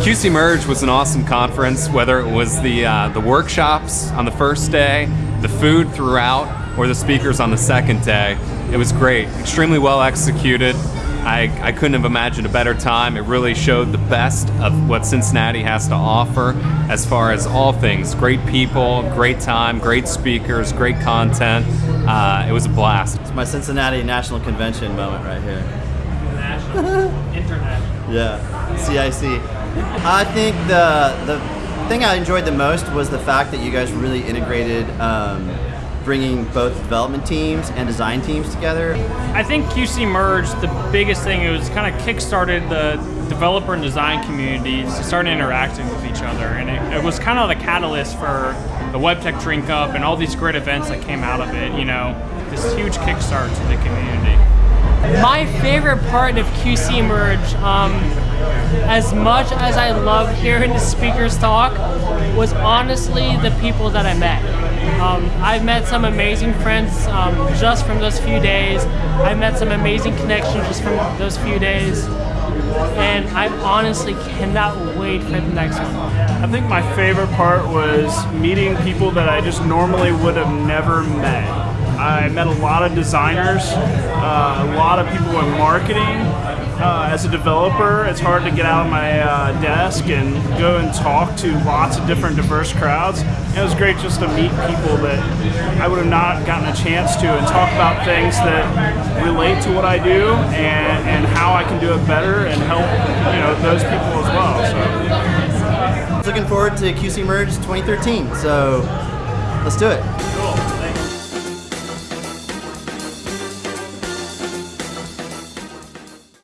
QC Merge was an awesome conference, whether it was the, uh, the workshops on the first day, the food throughout, or the speakers on the second day. It was great, extremely well executed. I, I couldn't have imagined a better time. It really showed the best of what Cincinnati has to offer as far as all things. Great people, great time, great speakers, great content. Uh, it was a blast. It's my Cincinnati National Convention moment right here. National, international. Yeah, CIC. I think the the thing I enjoyed the most was the fact that you guys really integrated um, bringing both development teams and design teams together. I think QC Merge, the biggest thing, it was kind of kick-started the developer and design communities to start interacting with each other. And it, it was kind of the catalyst for the WebTech Drink Up and all these great events that came out of it, you know, this huge kickstart to the community. My favorite part of QC Merge, um, as much as I love hearing the speakers talk, was honestly the people that I met. Um, I've met some amazing friends um, just from those few days. I've met some amazing connections just from those few days. And I honestly cannot wait for the next one. I think my favorite part was meeting people that I just normally would have never met. I met a lot of designers, uh, a lot of people in marketing. Uh, as a developer, it's hard to get out of my uh, desk and go and talk to lots of different diverse crowds. And it was great just to meet people that I would have not gotten a chance to and talk about things that relate to what I do and, and how I can do it better and help you know those people as well. So. Looking forward to QC Merge 2013, so let's do it.